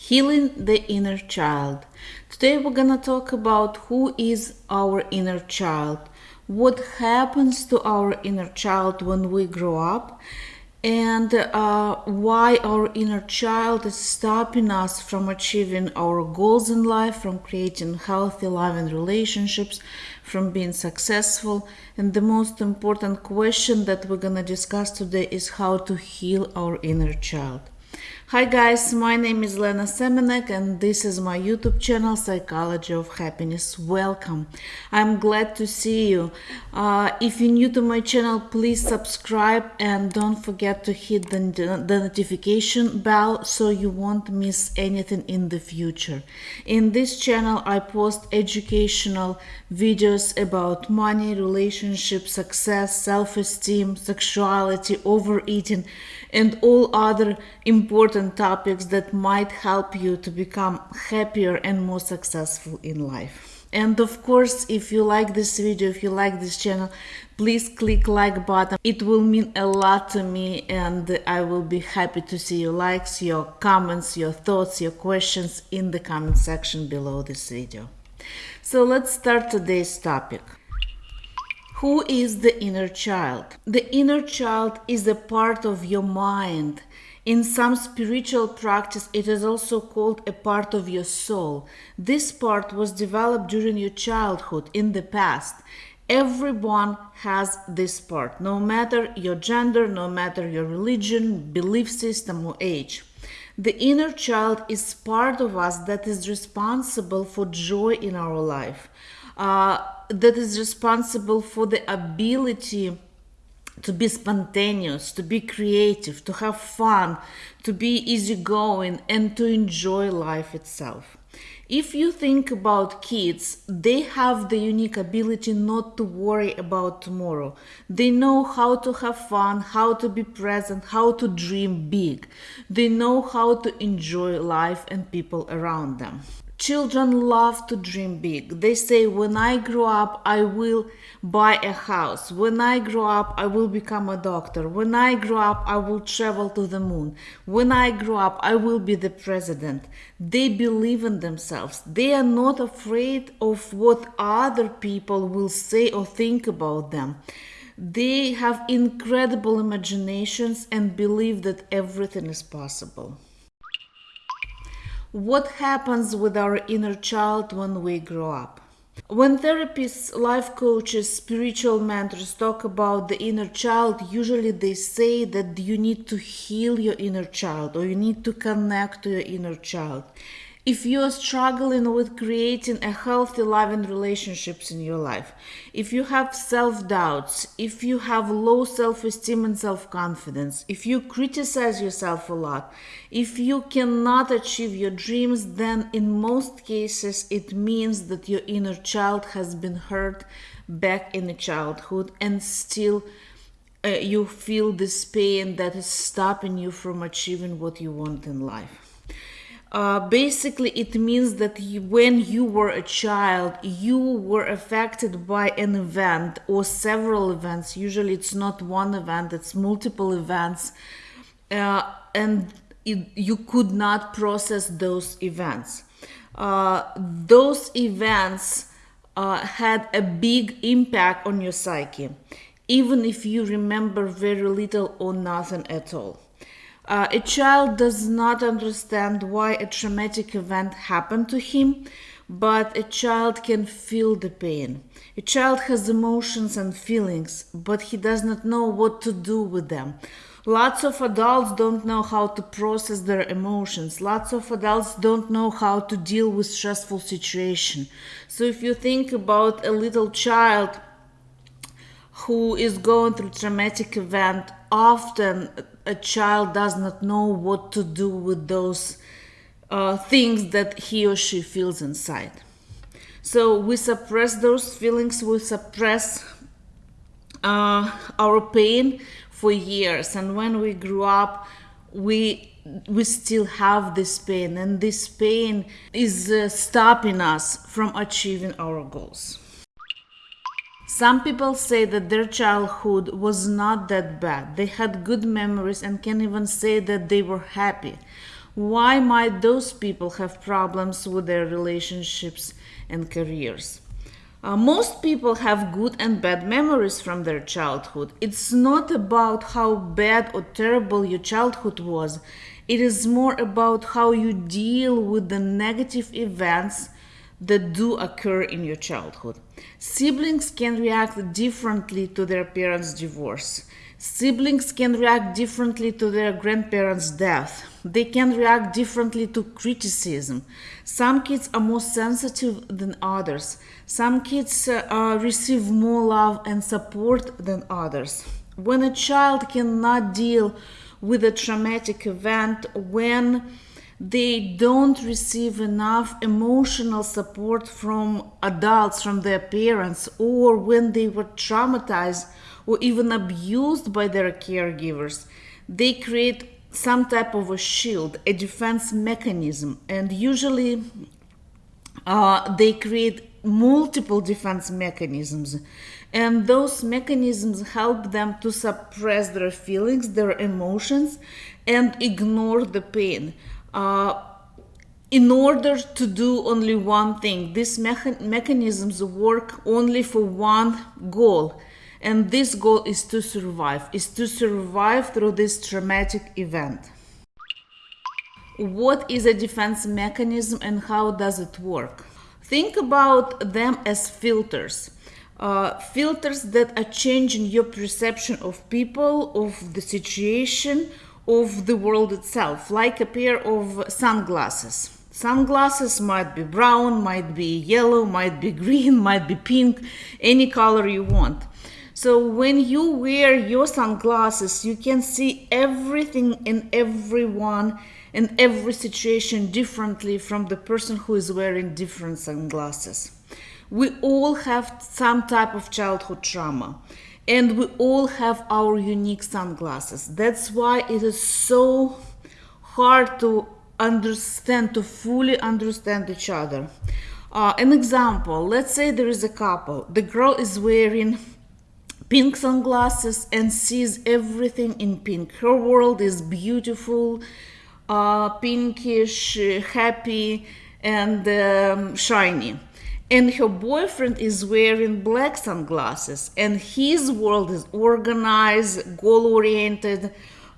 Healing the Inner Child. Today we're gonna talk about who is our inner child, what happens to our inner child when we grow up, and uh, why our inner child is stopping us from achieving our goals in life, from creating healthy, loving relationships, from being successful. And the most important question that we're gonna discuss today is how to heal our inner child. Hi guys, my name is Lena Semenek and this is my YouTube channel Psychology of Happiness. Welcome. I'm glad to see you. Uh, if you're new to my channel, please subscribe and don't forget to hit the, the notification bell so you won't miss anything in the future. In this channel, I post educational videos about money, relationships, success, self-esteem, sexuality, overeating, and all other important topics that might help you to become happier and more successful in life. And of course, if you like this video, if you like this channel, please click like button. It will mean a lot to me and I will be happy to see your likes, your comments, your thoughts, your questions in the comment section below this video. So let's start today's topic. Who is the inner child? The inner child is a part of your mind in some spiritual practice, it is also called a part of your soul. This part was developed during your childhood in the past. Everyone has this part, no matter your gender, no matter your religion, belief system, or age. The inner child is part of us that is responsible for joy in our life, uh, that is responsible for the ability to be spontaneous, to be creative, to have fun, to be easygoing, and to enjoy life itself. If you think about kids, they have the unique ability not to worry about tomorrow. They know how to have fun, how to be present, how to dream big. They know how to enjoy life and people around them. Children love to dream big. They say, when I grow up, I will buy a house. When I grow up, I will become a doctor. When I grow up, I will travel to the moon. When I grow up, I will be the president. They believe in themselves. They are not afraid of what other people will say or think about them. They have incredible imaginations and believe that everything is possible. What happens with our inner child when we grow up? When therapists, life coaches, spiritual mentors talk about the inner child, usually they say that you need to heal your inner child or you need to connect to your inner child if you're struggling with creating a healthy loving relationships in your life if you have self-doubts if you have low self-esteem and self-confidence if you criticize yourself a lot if you cannot achieve your dreams then in most cases it means that your inner child has been hurt back in the childhood and still uh, you feel this pain that is stopping you from achieving what you want in life uh, basically, it means that you, when you were a child, you were affected by an event or several events. Usually, it's not one event, it's multiple events. Uh, and it, you could not process those events. Uh, those events uh, had a big impact on your psyche, even if you remember very little or nothing at all. Uh, a child does not understand why a traumatic event happened to him, but a child can feel the pain. A child has emotions and feelings, but he does not know what to do with them. Lots of adults don't know how to process their emotions. Lots of adults don't know how to deal with stressful situation. So if you think about a little child who is going through traumatic event, often a child does not know what to do with those uh, things that he or she feels inside. So we suppress those feelings, we suppress uh, our pain for years, and when we grew up, we we still have this pain, and this pain is uh, stopping us from achieving our goals. Some people say that their childhood was not that bad. They had good memories and can even say that they were happy. Why might those people have problems with their relationships and careers? Uh, most people have good and bad memories from their childhood. It's not about how bad or terrible your childhood was, it is more about how you deal with the negative events that do occur in your childhood. Siblings can react differently to their parents' divorce. Siblings can react differently to their grandparents' death. They can react differently to criticism. Some kids are more sensitive than others. Some kids uh, receive more love and support than others. When a child cannot deal with a traumatic event, when they don't receive enough emotional support from adults, from their parents, or when they were traumatized or even abused by their caregivers, they create some type of a shield, a defense mechanism, and usually uh, they create multiple defense mechanisms. And those mechanisms help them to suppress their feelings, their emotions, and ignore the pain uh, in order to do only one thing. These mecha- mechanisms work only for one goal, and this goal is to survive, is to survive through this traumatic event. What is a defense mechanism and how does it work? Think about them as filters. Uh, filters that are changing your perception of people, of the situation, of the world itself, like a pair of sunglasses. Sunglasses might be brown, might be yellow, might be green, might be pink, any color you want. So when you wear your sunglasses, you can see everything and everyone and every situation differently from the person who is wearing different sunglasses. We all have some type of childhood trauma and we all have our unique sunglasses. That's why it is so hard to understand, to fully understand each other. Uh, an example let's say there is a couple, the girl is wearing pink sunglasses and sees everything in pink. Her world is beautiful, uh, pinkish, happy, and um, shiny and her boyfriend is wearing black sunglasses and his world is organized goal oriented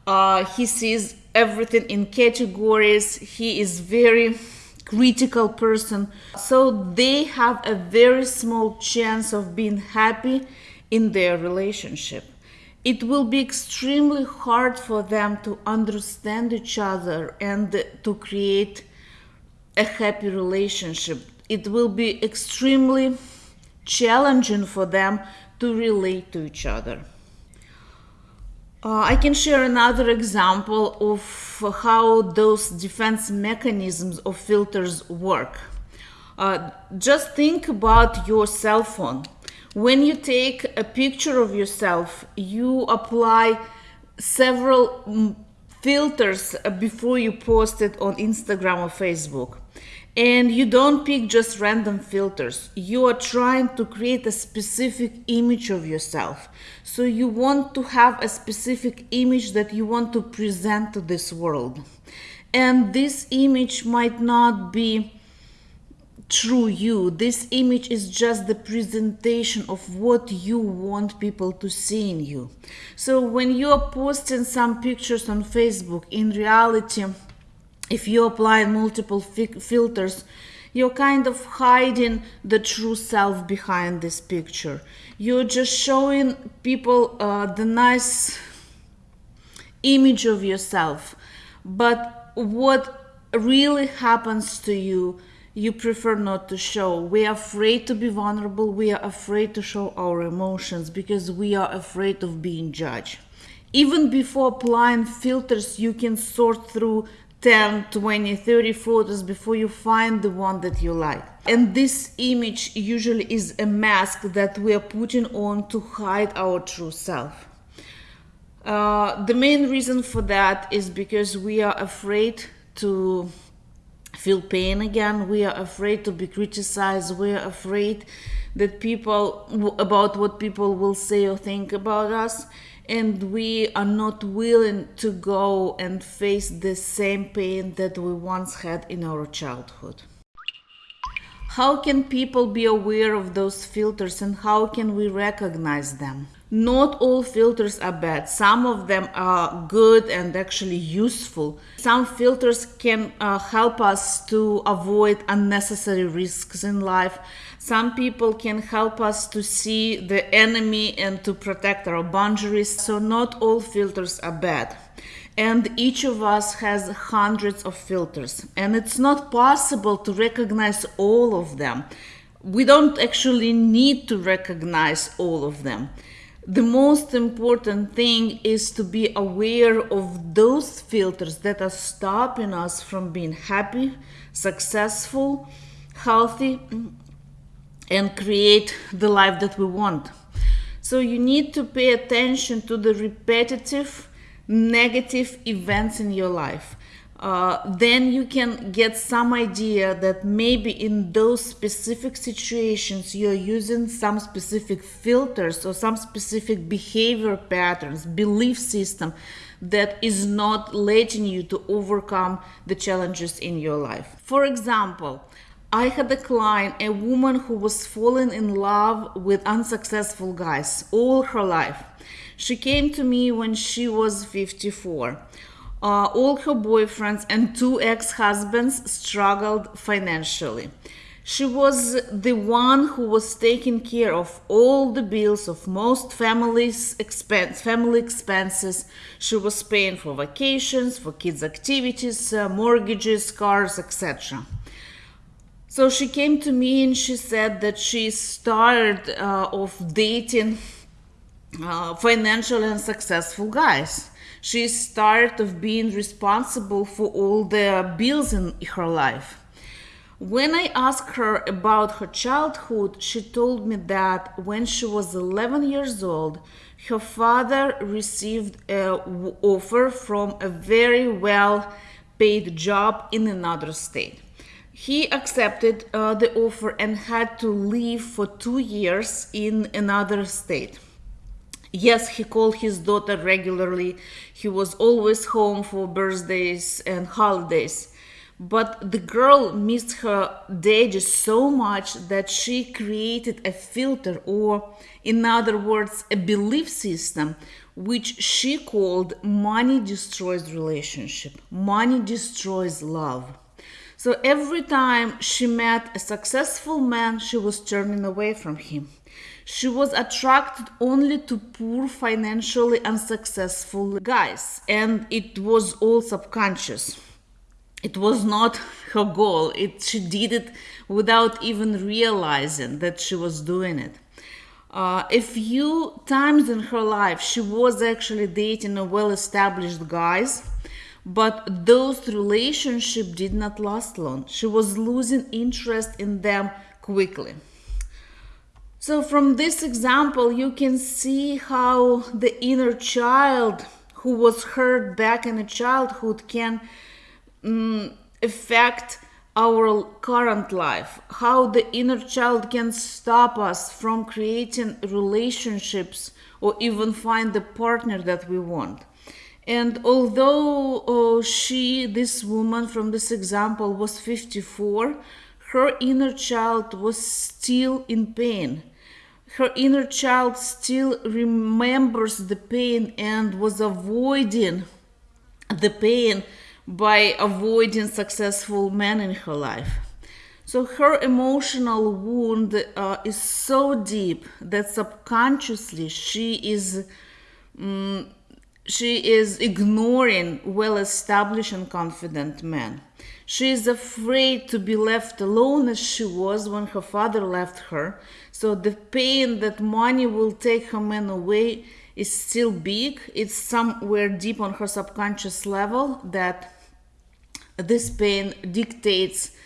uh, he sees everything in categories. He is very critical person. So they have a very small chance of being happy in their relationship. It will be extremely hard for them to understand each other and to create a happy relationship it will be extremely challenging for them to relate to each other. Uh, I can share another example of how those defense mechanisms of filters work. Uh, just think about your cell phone. When you take a picture of yourself, you apply several filters uh, before you post it on Instagram or Facebook. And you don't pick just random filters. You are trying to create a specific image of yourself. So you want to have a specific image that you want to present to this world. And this image might not be true you. This image is just the presentation of what you want people to see in you. So when you are posting some pictures on Facebook, in reality, if you apply multiple fi- filters, you're kind of hiding the true self behind this picture. You're just showing people uh, the nice image of yourself. But what really happens to you, you prefer not to show. We are afraid to be vulnerable. We are afraid to show our emotions because we are afraid of being judged. Even before applying filters, you can sort through 10, 20, 30 photos before you find the one that you like. And this image usually is a mask that we are putting on to hide our true self. Uh, the main reason for that is because we are afraid to feel pain again. We are afraid to be criticized. We are afraid that people about what people will say or think about us and we are not willing to go and face the same pain that we once had in our childhood. How can people be aware of those filters and how can we recognize them? Not all filters are bad. Some of them are good and actually useful. Some filters can uh, help us to avoid unnecessary risks in life. Some people can help us to see the enemy and to protect our boundaries. So, not all filters are bad. And each of us has hundreds of filters, and it's not possible to recognize all of them. We don't actually need to recognize all of them the most important thing is to be aware of those filters that are stopping us from being happy, successful, healthy, and create the life that we want. So you need to pay attention to the repetitive negative events in your life uh, then you can get some idea that maybe in those specific situations you're using some specific filters or some specific behavior patterns, belief system that is not letting you to overcome the challenges in your life. For example, I had a client, a woman who was falling in love with unsuccessful guys all her life. She came to me when she was 54 uh, all her boyfriends and two ex husbands struggled financially. She was the one who was taking care of all the bills of most families' expense, family expenses. She was paying for vacations, for kids' activities, uh, mortgages, cars, etc. So she came to me and she said that she's tired uh, of dating uh, financial and successful guys she's tired of being responsible for all the bills in her life. When I asked her about her childhood, she told me that when she was 11 years old, her father received an offer from a very well paid job in another state. He accepted uh, the offer and had to live for two years in another state. Yes, he called his daughter regularly. He was always home for birthdays and holidays. But the girl missed her daddy so much that she created a filter, or in other words, a belief system, which she called money destroys relationship, money destroys love. So every time she met a successful man, she was turning away from him. She was attracted only to poor, financially unsuccessful guys, and it was all subconscious. It was not her goal. It, she did it without even realizing that she was doing it. Uh, a few times in her life, she was actually dating a well-established guys, but those relationships did not last long. She was losing interest in them quickly. So, from this example, you can see how the inner child who was hurt back in childhood can um, affect our current life, how the inner child can stop us from creating relationships or even find the partner that we want. And although oh, she, this woman from this example, was 54, her inner child was still in pain her inner child still remembers the pain and was avoiding the pain by avoiding successful men in her life. So her emotional wound uh, is so deep that subconsciously she is um, she is ignoring well-established and confident men. She is afraid to be left alone as she was when her father left her. So the pain that money will take her man away is still big. It's somewhere deep on her subconscious level that this pain dictates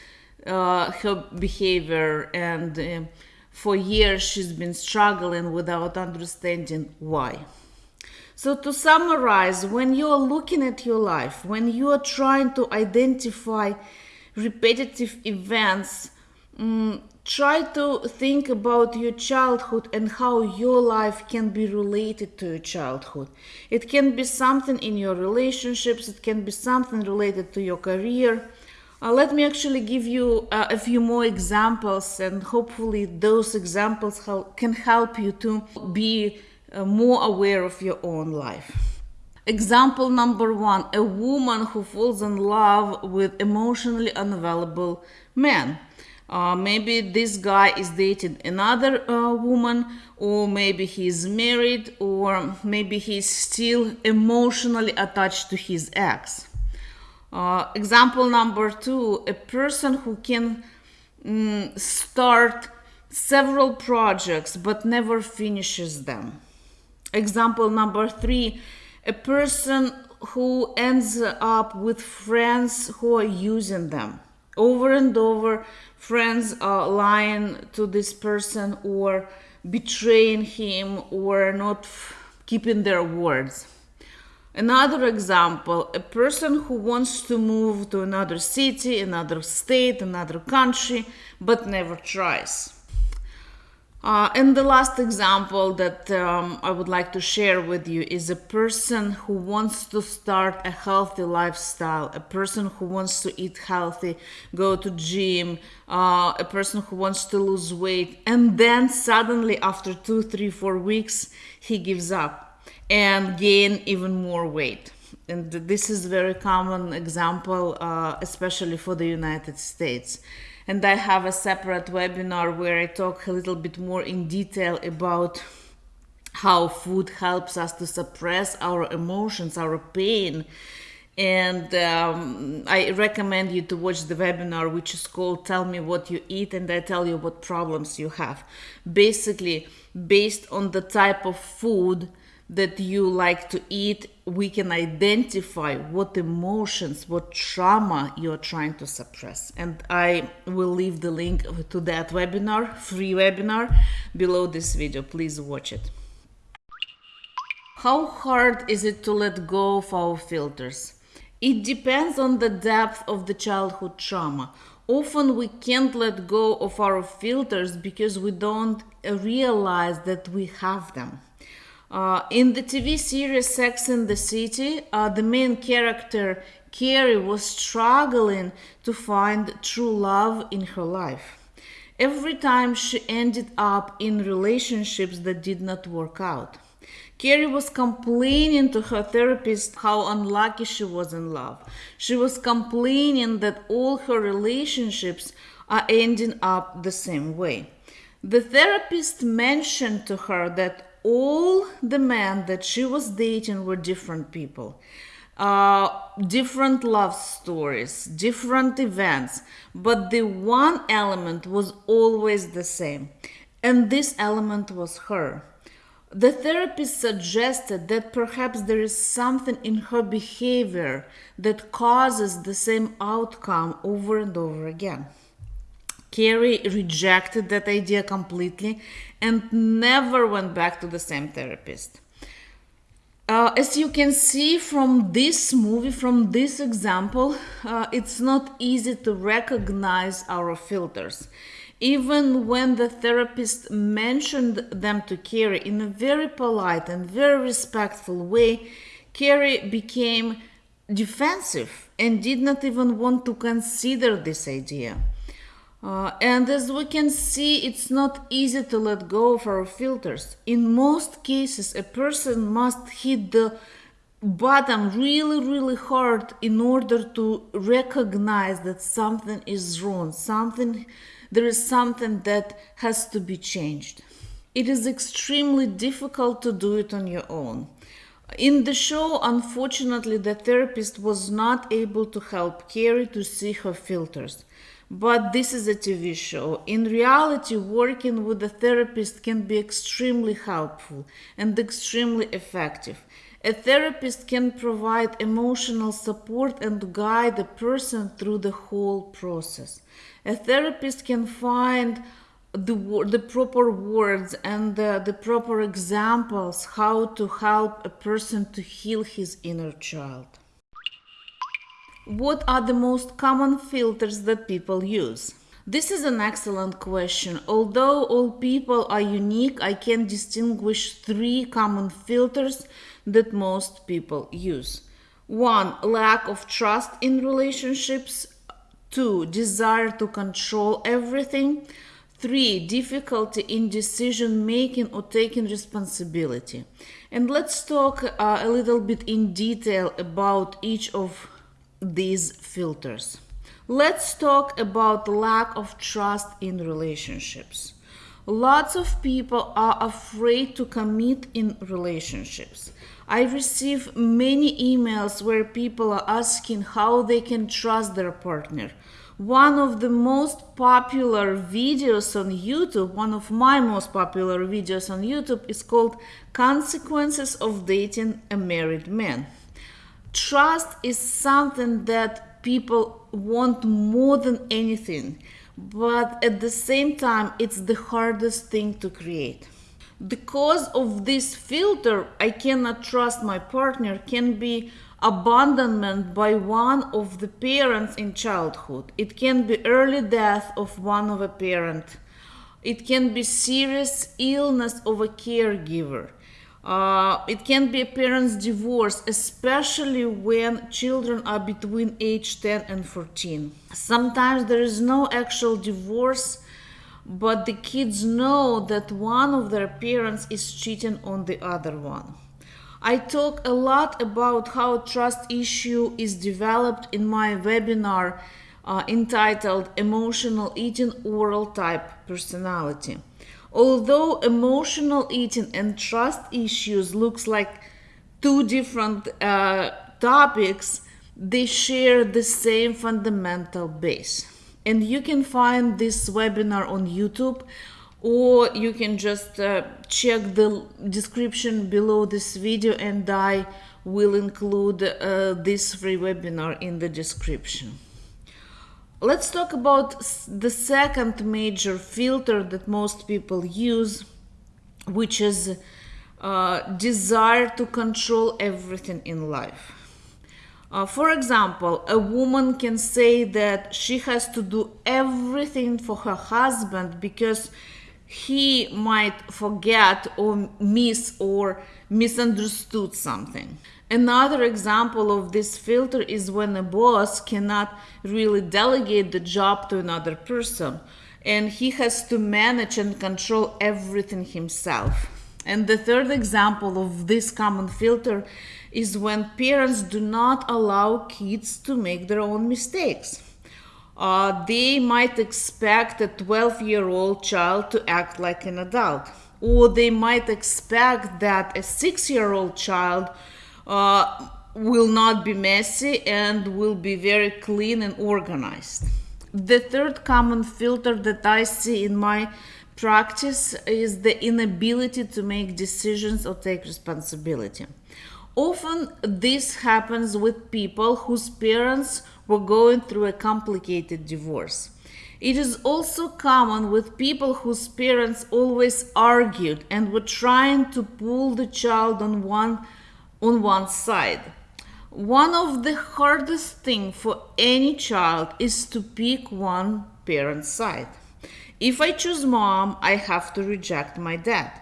uh, her behavior and uh, for years she's been struggling without understanding why. So, to summarize, when you are looking at your life, when you are trying to identify repetitive events, um, try to think about your childhood and how your life can be related to your childhood. It can be something in your relationships, it can be something related to your career. Uh, let me actually give you uh, a few more examples, and hopefully, those examples can help you to be uh, more aware of your own life. Example number one a woman who falls in love with emotionally unavailable man. Uh, maybe this guy is dating another uh, woman, or maybe he's married, or maybe he's still emotionally attached to his ex. Uh, example number two a person who can mm, start several projects but never finishes them. Example number three a person who ends up with friends who are using them. Over and over friends are lying to this person or betraying him or not keeping their words. Another example a person who wants to move to another city another state another country but never tries uh, and the last example that um, I would like to share with you is a person who wants to start a healthy lifestyle, a person who wants to eat healthy, go to gym, uh, a person who wants to lose weight, and then suddenly after two, three, four weeks, he gives up and gain even more weight. And this is a very common example, uh, especially for the United States and I have a separate webinar where I talk a little bit more in detail about how food helps us to suppress our emotions, our pain. And um, I recommend you to watch the webinar, which is called Tell Me What You Eat, and I tell you what problems you have. Basically, based on the type of food that you like to eat, we can identify what emotions, what trauma you're trying to suppress. And I will leave the link to that webinar, free webinar, below this video. Please watch it. How hard is it to let go of our filters? It depends on the depth of the childhood trauma. Often we can't let go of our filters because we don't realize that we have them. Uh, in the TV series Sex in the City, uh, the main character Carrie was struggling to find true love in her life. Every time she ended up in relationships that did not work out. Carrie was complaining to her therapist how unlucky she was in love. She was complaining that all her relationships are ending up the same way. The therapist mentioned to her that all the men that she was dating were different people. Uh, different love stories, different events, but the one element was always the same, and this element was her. The therapist suggested that perhaps there is something in her behavior that causes the same outcome over and over again. Carrie rejected that idea completely and never went back to the same therapist. Uh, as you can see from this movie, from this example, uh, it's not easy to recognize our filters. Even when the therapist mentioned them to Carrie in a very polite and very respectful way, Carrie became defensive and did not even want to consider this idea. Uh, and as we can see, it's not easy to let go of our filters. In most cases, a person must hit the bottom really, really hard in order to recognize that something is wrong, something, there is something that has to be changed. It is extremely difficult to do it on your own. In the show, unfortunately, the therapist was not able to help Carrie to see her filters. But this is a TV show. In reality, working with a therapist can be extremely helpful and extremely effective. A therapist can provide emotional support and guide a person through the whole process. A therapist can find the, the proper words and the, the proper examples how to help a person to heal his inner child. What are the most common filters that people use? This is an excellent question. Although all people are unique, I can distinguish three common filters that most people use. One, lack of trust in relationships. Two, desire to control everything. Three, difficulty in decision making or taking responsibility. And let's talk uh, a little bit in detail about each of these filters. Let's talk about lack of trust in relationships. Lots of people are afraid to commit in relationships. I receive many emails where people are asking how they can trust their partner. One of the most popular videos on YouTube, one of my most popular videos on YouTube, is called Consequences of Dating a Married Man. Trust is something that people want more than anything, but at the same time, it's the hardest thing to create. Because of this filter, I cannot trust my partner, can be abandonment by one of the parents in childhood. It can be early death of one of a parent. It can be serious illness of a caregiver. Uh, it can be a parent's divorce, especially when children are between age 10 and 14. Sometimes there is no actual divorce, but the kids know that one of their parents is cheating on the other one. I talk a lot about how trust issue is developed in my webinar uh, entitled Emotional Eating Oral Type Personality. Although emotional eating and trust issues looks like two different uh, topics, they share the same fundamental base. And you can find this webinar on YouTube or you can just uh, check the description below this video and I will include uh, this free webinar in the description. Let's talk about the second major filter that most people use, which is uh, desire to control everything in life. Uh, for example, a woman can say that she has to do everything for her husband because he might forget or miss or misunderstood something. Another example of this filter is when a boss cannot really delegate the job to another person and he has to manage and control everything himself. And the third example of this common filter is when parents do not allow kids to make their own mistakes. Uh, they might expect a 12 year old child to act like an adult, or they might expect that a six year old child uh, will not be messy and will be very clean and organized. The third common filter that I see in my practice is the inability to make decisions or take responsibility. Often this happens with people whose parents were going through a complicated divorce. It is also common with people whose parents always argued and were trying to pull the child on one on one side. One of the hardest things for any child is to pick one parent's side. If I choose mom, I have to reject my dad.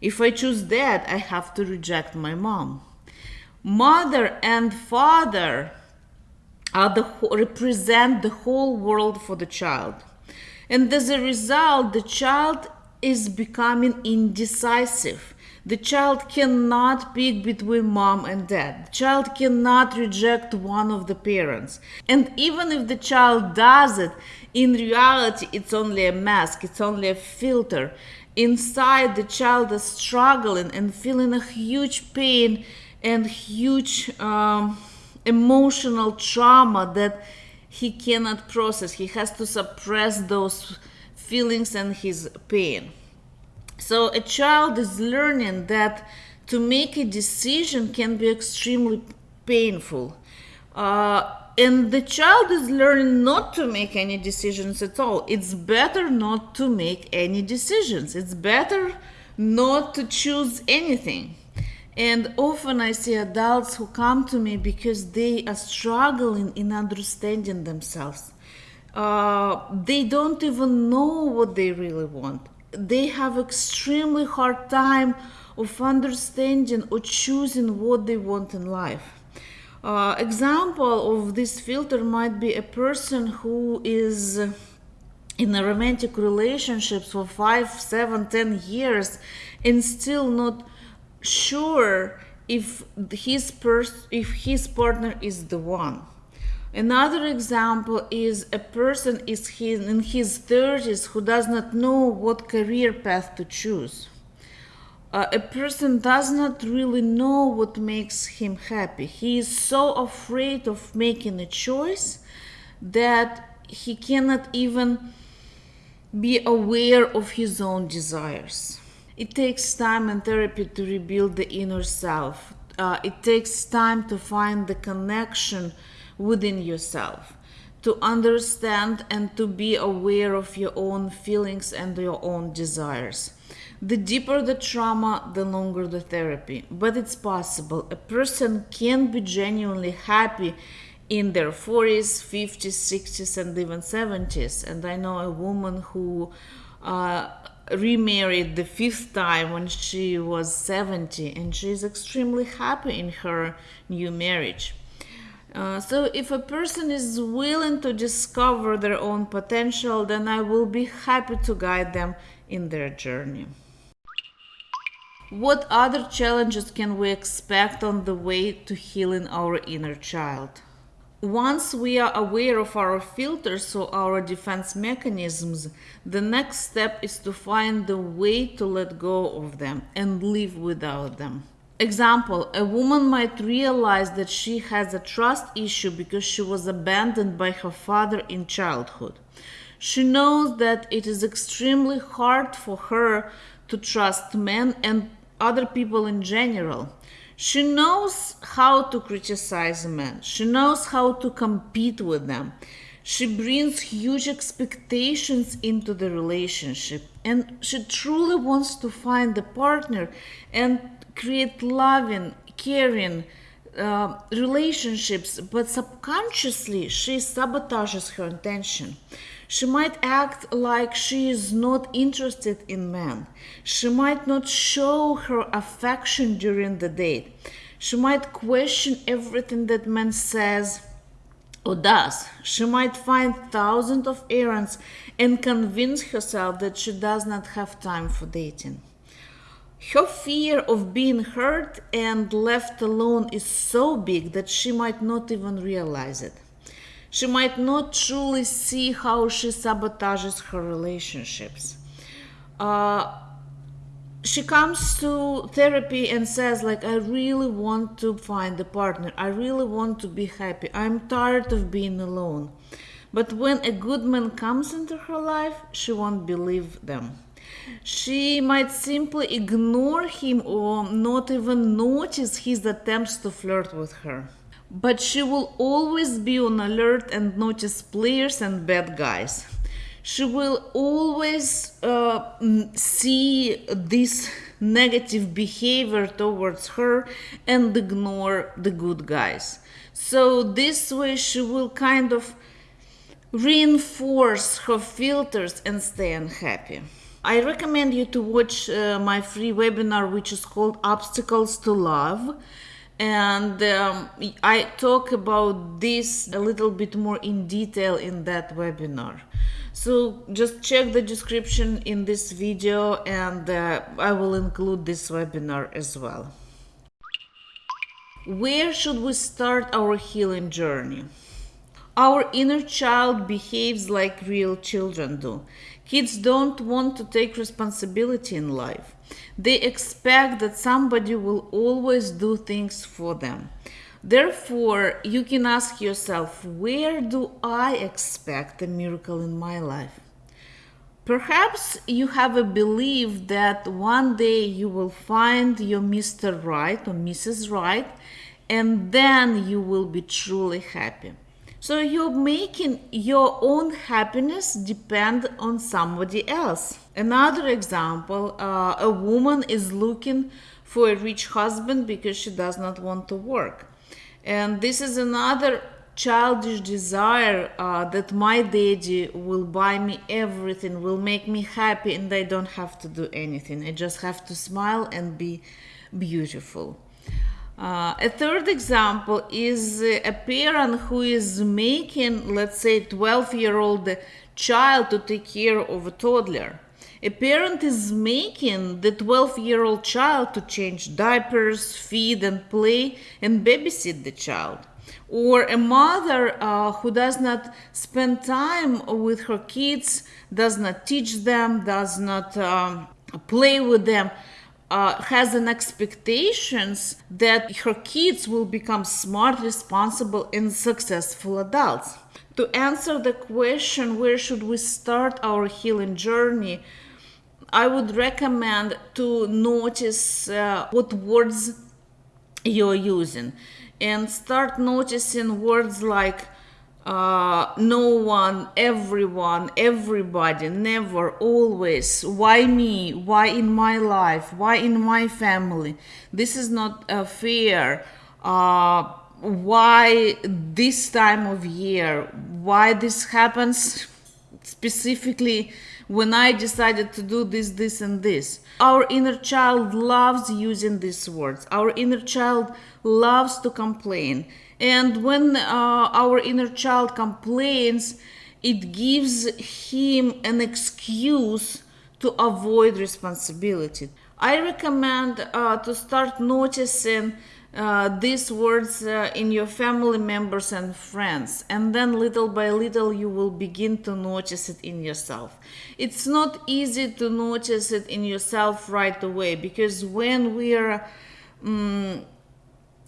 If I choose dad, I have to reject my mom. Mother and father are the, represent the whole world for the child. And as a result, the child is becoming indecisive the child cannot pick between mom and dad. The child cannot reject one of the parents. And even if the child does it, in reality, it's only a mask, it's only a filter. Inside, the child is struggling and feeling a huge pain and huge um, emotional trauma that he cannot process. He has to suppress those feelings and his pain. So a child is learning that to make a decision can be extremely painful. Uh, and the child is learning not to make any decisions at all. It's better not to make any decisions. It's better not to choose anything. And often I see adults who come to me because they are struggling in understanding themselves. uh, they don't even know what they really want. They have extremely hard time of understanding or choosing what they want in life. Uh, example of this filter might be a person who is in a romantic relationship for five, seven, ten years and still not sure if his pers- if his partner is the one. Another example is a person is his, in his 30s who does not know what career path to choose. Uh, a person does not really know what makes him happy. He is so afraid of making a choice that he cannot even be aware of his own desires. It takes time and therapy to rebuild the inner self. Uh, it takes time to find the connection within yourself, to understand and to be aware of your own feelings and your own desires. The deeper the trauma, the longer the therapy. But it's possible. A person can be genuinely happy in their 40s, 50s, 60s, and even 70s. And I know a woman who uh, remarried the fifth time when she was 70 and she's extremely happy in her new marriage. Uh, so, if a person is willing to discover their own potential, then I will be happy to guide them in their journey. What other challenges can we expect on the way to healing our inner child? Once we are aware of our filters or our defense mechanisms, the next step is to find the way to let go of them and live without them. Example, a woman might realize that she has a trust issue because she was abandoned by her father in childhood. She knows that it is extremely hard for her to trust men and other people in general. She knows how to criticize men. She knows how to compete with them. She brings huge expectations into the relationship and she truly wants to find a partner and create loving, caring uh, relationships, but subconsciously she sabotages her intention. She might act like she is not interested in men. She might not show her affection during the date. She might question everything that man says or does. She might find thousands of errands and convince herself that she does not have time for dating. Her fear of being hurt and left alone is so big that she might not even realize it. She might not truly see how she sabotages her relationships. Uh, she comes to therapy and says like i really want to find a partner. I really want to be happy. I'm tired of being alone. But when a good man comes into her life she won't believe them she might simply ignore him or not even notice his attempts to flirt with her but she will always be on alert and notice players and bad guys. She will always uh, see this negative behavior towards her and ignore the good guys. So, this way, she will kind of reinforce her filters and stay unhappy. I recommend you to watch uh, my free webinar, which is called Obstacles to Love and um, I talk about this a little bit more in detail in that webinar. So just check the description in this video and uh, I will include this webinar as well. Where should we start our healing journey? Our inner child behaves like real children do. Kids don't want to take responsibility in life. They expect that somebody will always do things for them. Therefore, you can ask yourself, where do I expect a miracle in my life? Perhaps you have a belief that one day you will find your Mr. Right or Mrs. Right, and then you will be truly happy. So you're making your own happiness depend on somebody else. Another example uh, a woman is looking for a rich husband because she does not want to work. And this is another childish desire uh, that my daddy will buy me everything, will make me happy, and I don't have to do anything. I just have to smile and be beautiful. Uh, a third example is a parent who is making, let's say, 12 year old child to take care of a toddler. A parent is making the 12 year old child to change diapers, feed and play, and babysit the child. Or a mother uh, who does not spend time with her kids, does not teach them, does not um, play with them uh, has an expectations that her kids will become smart, responsible, and successful adults. To answer the question, where should we start our healing journey? I would recommend to notice uh, what words you're using and start noticing words like uh, no one, everyone, everybody, never, always. Why me? Why in my life? Why in my family? This is not uh, fair. Uh, why this time of year? Why this happens specifically when I decided to do this, this, and this? Our inner child loves using these words. Our inner child loves to complain and when uh, our inner child complains, it gives him an excuse to avoid responsibility. I recommend uh, to start noticing uh, these words uh, in your family members and friends, and then little by little you will begin to notice it in yourself. It's not easy to notice it in yourself right away because when we are um,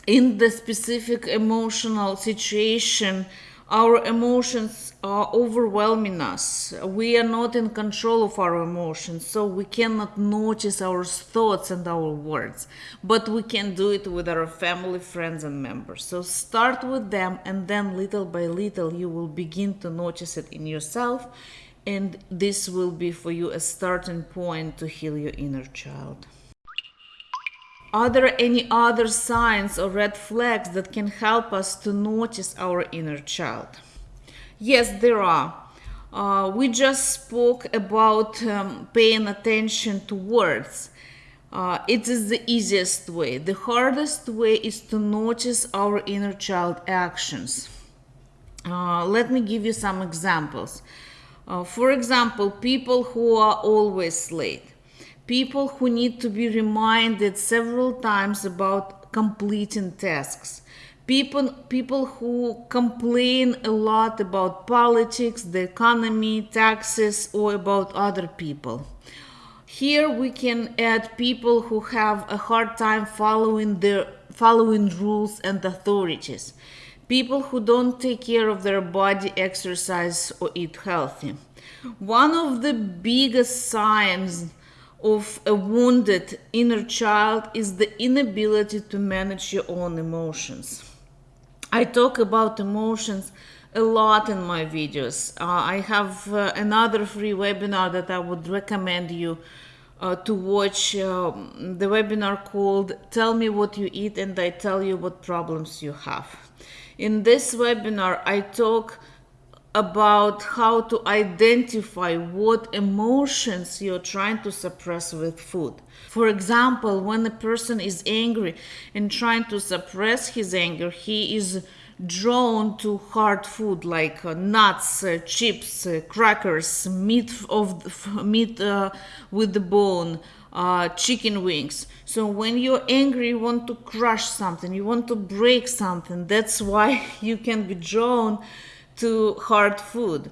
in the specific emotional situation, our emotions are overwhelming us. We are not in control of our emotions, so we cannot notice our thoughts and our words. But we can do it with our family, friends, and members. So start with them, and then little by little, you will begin to notice it in yourself. And this will be for you a starting point to heal your inner child. Are there any other signs or red flags that can help us to notice our inner child? Yes, there are. Uh, we just spoke about um, paying attention to words. Uh, it is the easiest way. The hardest way is to notice our inner child actions. Uh, let me give you some examples. Uh, for example, people who are always late people who need to be reminded several times about completing tasks. People people who complain a lot about politics the economy taxes or about other people. Here we can add people who have a hard time following the following rules and authorities. People who don't take care of their body exercise or eat healthy. One of the biggest signs of a wounded inner child is the inability to manage your own emotions. I talk about emotions a lot in my videos. Uh, I have uh, another free webinar that I would recommend you uh, to watch um, the webinar called Tell Me What You Eat and I Tell You What Problems You Have. In this webinar, I talk about how to identify what emotions you're trying to suppress with food. For example, when a person is angry and trying to suppress his anger, he is drawn to hard food like uh, nuts, uh, chips, uh, crackers, meat of meat uh, with the bone, uh, chicken wings. So when you're angry, you want to crush something, you want to break something. That's why you can be drawn to hard food.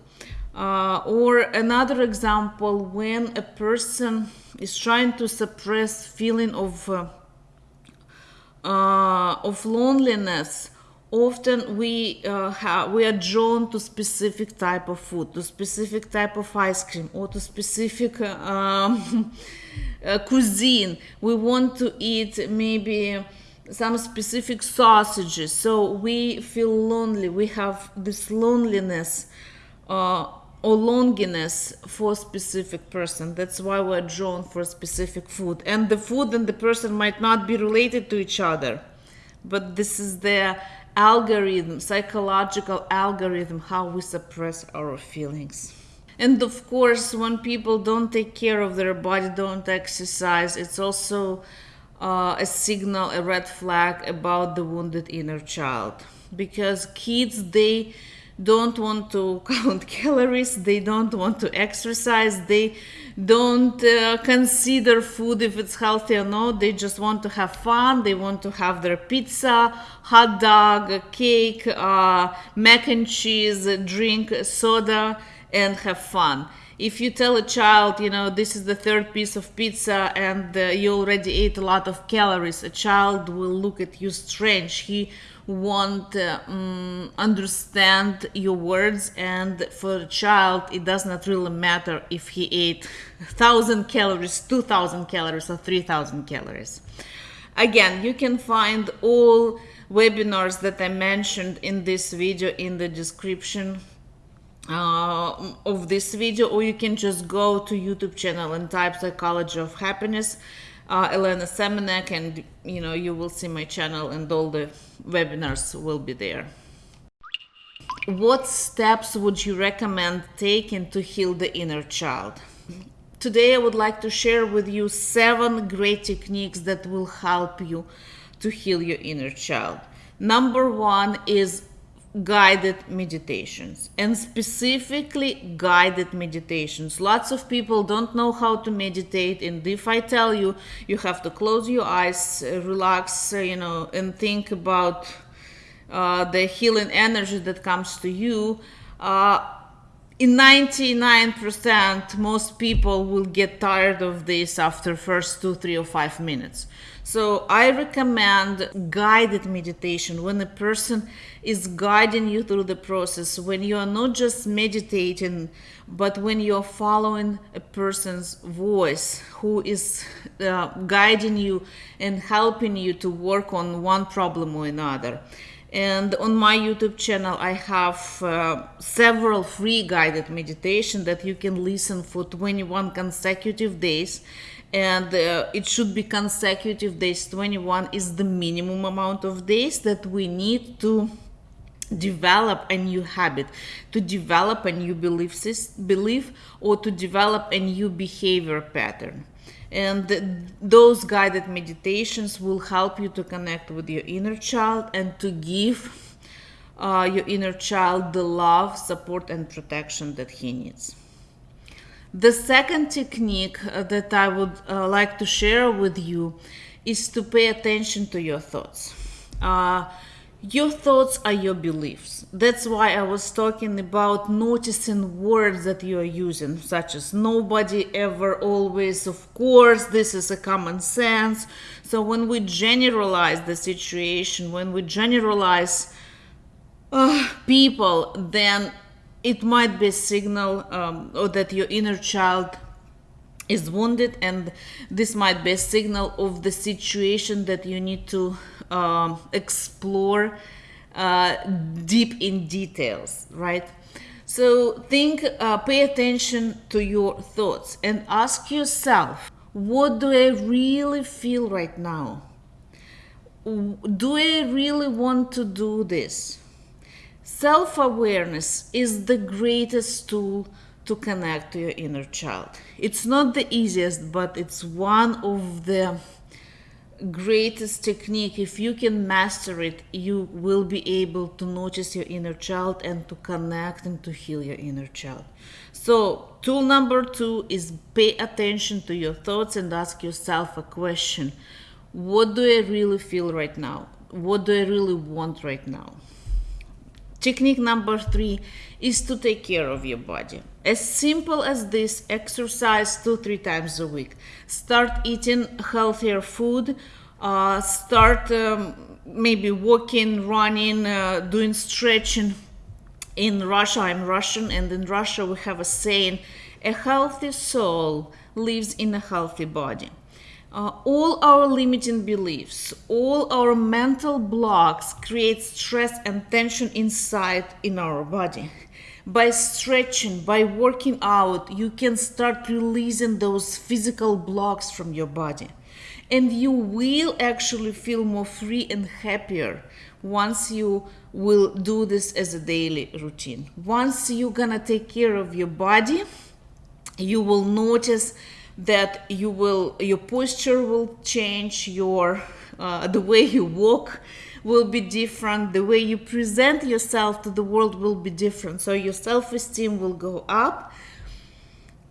Uh, or another example, when a person is trying to suppress feeling of uh, uh, of loneliness, often we uh, we are drawn to specific type of food, to specific type of ice cream, or to specific um, uh, cuisine. We want to eat maybe some specific sausages. So we feel lonely. We have this loneliness uh, or longiness for a specific person. That's why we're drawn for specific food. And the food and the person might not be related to each other but this is their algorithm, psychological algorithm, how we suppress our feelings. And of course, when people don't take care of their body, don't exercise, it's also uh, a signal, a red flag about the wounded inner child. Because kids, they don't want to count calories, they don't want to exercise, they don't uh, consider food if it's healthy or not, they just want to have fun, they want to have their pizza, hot dog, cake, uh, mac and cheese, drink soda, and have fun if you tell a child, you know, this is the third piece of pizza and uh, you already ate a lot of calories, a child will look at you strange. He won't uh, um, understand your words, and for a child, it does not really matter if he ate 1000 calories, 2000 calories, or 3000 calories. Again, you can find all webinars that I mentioned in this video in the description uh, of this video or you can just go to YouTube channel and type psychology of happiness uh, Elena Semenek and you know you will see my channel and all the webinars will be there. What steps would you recommend taking to heal the inner child? Today I would like to share with you seven great techniques that will help you to heal your inner child. Number one is guided meditations and specifically guided meditations. Lots of people don't know how to meditate and if i tell you you have to close your eyes relax you know and think about uh, the healing energy that comes to you. Uh, in 99% most people will get tired of this after first two three or five minutes so i recommend guided meditation. When a person is guiding you through the process when you are not just meditating but when you're following a person's voice who is uh, guiding you and helping you to work on one problem or another. And on my youtube channel i have uh, several free guided meditation that you can listen for 21 consecutive days and uh, it should be consecutive days 21 is the minimum amount of days that we need to develop a new habit to develop a new belief system, belief or to develop a new behavior pattern and those guided meditations will help you to connect with your inner child and to give uh, your inner child the love, support, and protection that he needs. The second technique uh, that I would uh, like to share with you is to pay attention to your thoughts. Uh, your thoughts are your beliefs. That's why I was talking about noticing words that you are using, such as nobody, ever, always, of course, this is a common sense. So when we generalize the situation, when we generalize uh, people, then it might be a signal um, or that your inner child is wounded and this might be a signal of the situation that you need to um, explore uh, deep in details right? So think uh, pay attention to your thoughts and ask yourself what do i really feel right now? Do i really want to do this self-awareness is the greatest tool to connect to your inner child. It's not the easiest, but it's one of the greatest technique. If you can master it, you will be able to notice your inner child and to connect and to heal your inner child. So, tool number two is pay attention to your thoughts and ask yourself a question What do I really feel right now? What do I really want right now? Technique number three is to take care of your body. As simple as this, exercise two, three times a week. Start eating healthier food. Uh, start um, maybe walking, running, uh, doing stretching. In Russia, I'm Russian, and in Russia we have a saying, a healthy soul lives in a healthy body. Uh, all our limiting beliefs, all our mental blocks create stress and tension inside in our body. By stretching, by working out, you can start releasing those physical blocks from your body. and you will actually feel more free and happier once you will do this as a daily routine. Once you're gonna take care of your body, you will notice that you will your posture will change your uh, the way you walk will be different the way you present yourself to the world will be different. So your self-esteem will go up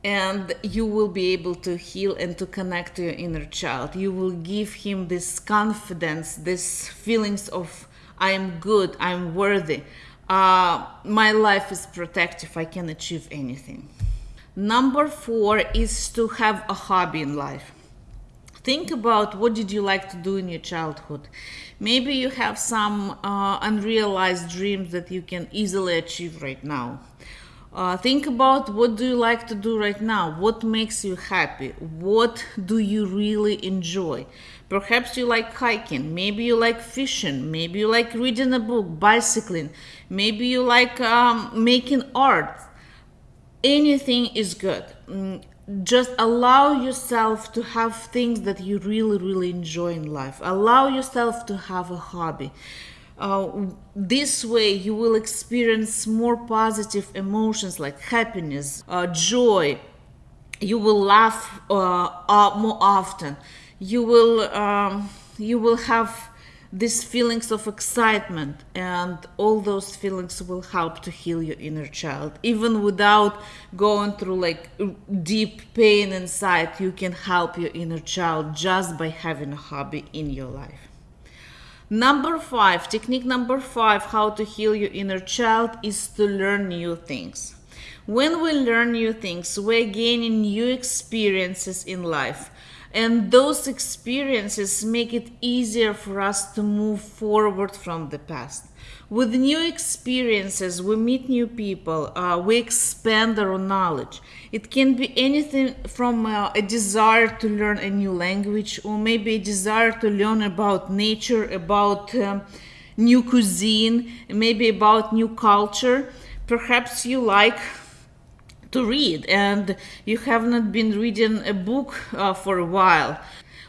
and you will be able to heal and to connect to your inner child. You will give him this confidence this feelings of i am good i'm worthy. Uh, my life is protective i can achieve anything Number four is to have a hobby in life. Think about what did you like to do in your childhood. Maybe you have some uh, unrealized dreams that you can easily achieve right now. Uh, think about what do you like to do right now. What makes you happy? What do you really enjoy? Perhaps you like hiking. Maybe you like fishing. Maybe you like reading a book bicycling. Maybe you like um, making art anything is good. Mm, just allow yourself to have things that you really, really enjoy in life. Allow yourself to have a hobby. Uh, this way, you will experience more positive emotions like happiness, uh, joy. You will laugh uh, uh more often. You will um, you will have these feelings of excitement and all those feelings will help to heal your inner child. Even without going through like deep pain inside you can help your inner child just by having a hobby in your life. Number five technique number five how to heal your inner child is to learn new things. When we learn new things we're gaining new experiences in life and those experiences make it easier for us to move forward from the past. With new experiences, we meet new people, uh, we expand our knowledge. It can be anything from uh, a desire to learn a new language, or maybe a desire to learn about nature, about um, new cuisine, maybe about new culture. Perhaps you like to read and you have not been reading a book uh, for a while.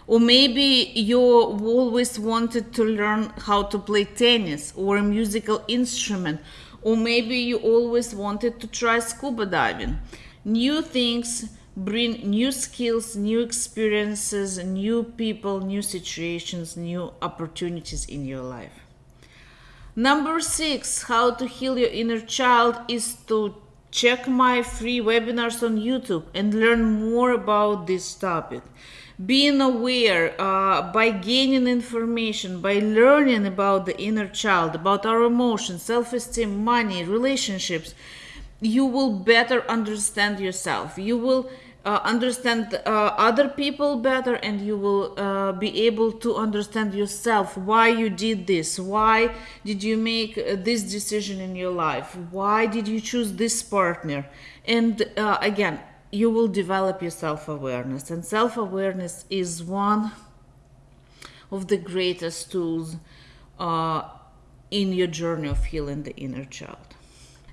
Or maybe you always wanted to learn how to play tennis or a musical instrument or maybe you always wanted to try scuba diving. New things bring new skills new experiences new people new situations new opportunities in your life. Number six how to heal your inner child is to Check my free webinars on YouTube and learn more about this topic. Being aware uh, by gaining information, by learning about the inner child, about our emotions, self esteem, money, relationships, you will better understand yourself. You will uh, understand uh, other people better and you will uh, be able to understand yourself why you did this. Why did you make uh, this decision in your life? Why did you choose this partner? And uh, again you will develop your self-awareness. And self-awareness is one of the greatest tools uh, in your journey of healing the inner child.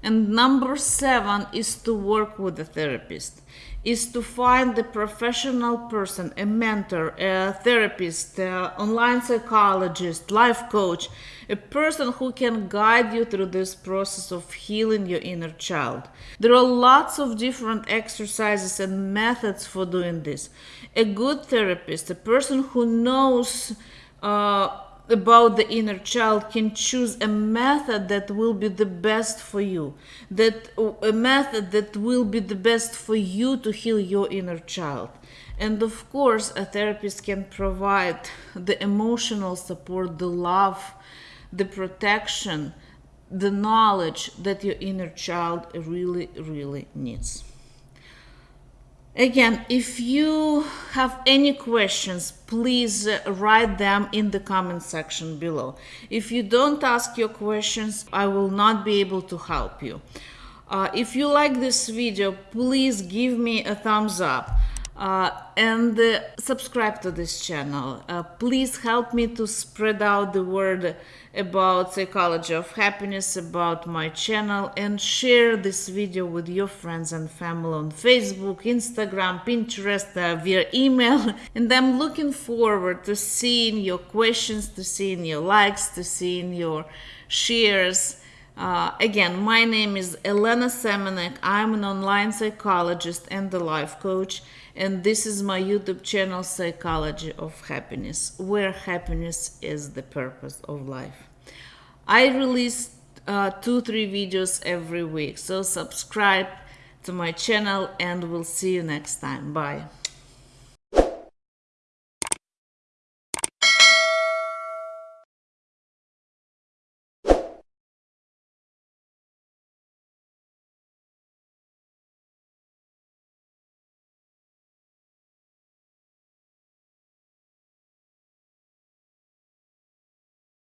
And number seven is to work with a therapist is to find the professional person, a mentor, a therapist, a online psychologist, life coach, a person who can guide you through this process of healing your inner child. There are lots of different exercises and methods for doing this. A good therapist, a person who knows uh, about the inner child can choose a method that will be the best for you that a method that will be the best for you to heal your inner child. And of course a therapist can provide the emotional support the love the protection the knowledge that your inner child really really needs Again, if you have any questions, please uh, write them in the comment section below. If you don't ask your questions, I will not be able to help you. Uh, if you like this video, please give me a thumbs up. uh, and uh, subscribe to this channel. Uh, please help me to spread out the word about psychology of happiness, about my channel, and share this video with your friends and family on Facebook, Instagram, Pinterest, uh, via email. And I'm looking forward to seeing your questions, to seeing your likes, to seeing your shares. Uh, again, my name is Elena Semenek. I'm an online psychologist and a life coach, and this is my YouTube channel, Psychology of Happiness, where happiness is the purpose of life. I release uh, two, three videos every week, so subscribe to my channel, and we'll see you next time. Bye.